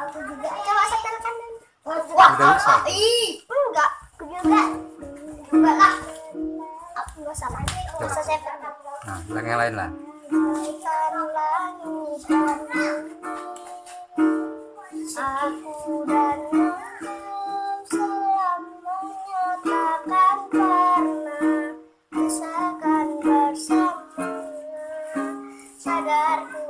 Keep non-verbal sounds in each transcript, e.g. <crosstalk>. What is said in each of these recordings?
aku juga. Coba setelkan Udah bisa. ih. Enggak. Aku juga. Juga lah aku nggak sama nggak usah setel Nah, bilang yang lain lah. Aku dan Sadarku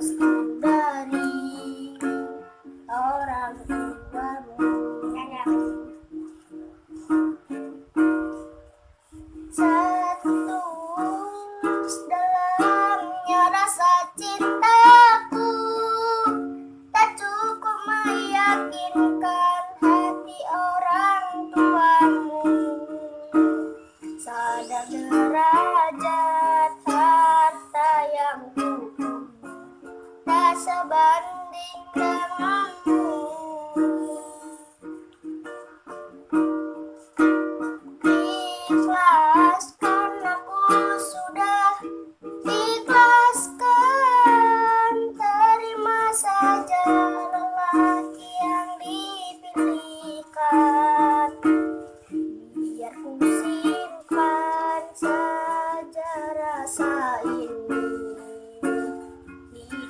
The.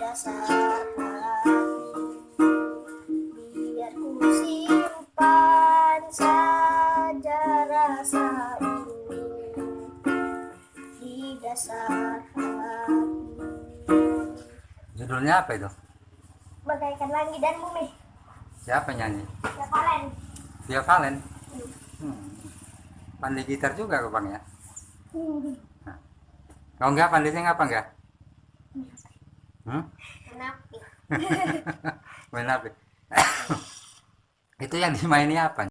Dasar hati Biar ku simpan saja rasa ini Di dasar hati Judulnya apa itu? Bagaikan langit dan bumi Siapa nyanyi? Ya kalian Via Valen. Hmm. Pandai gitar juga kok bang ya? Kalau enggak pandai sing apa enggak? Hmm? Menapi <laughs> Main apa? <coughs> itu yang dimaini apa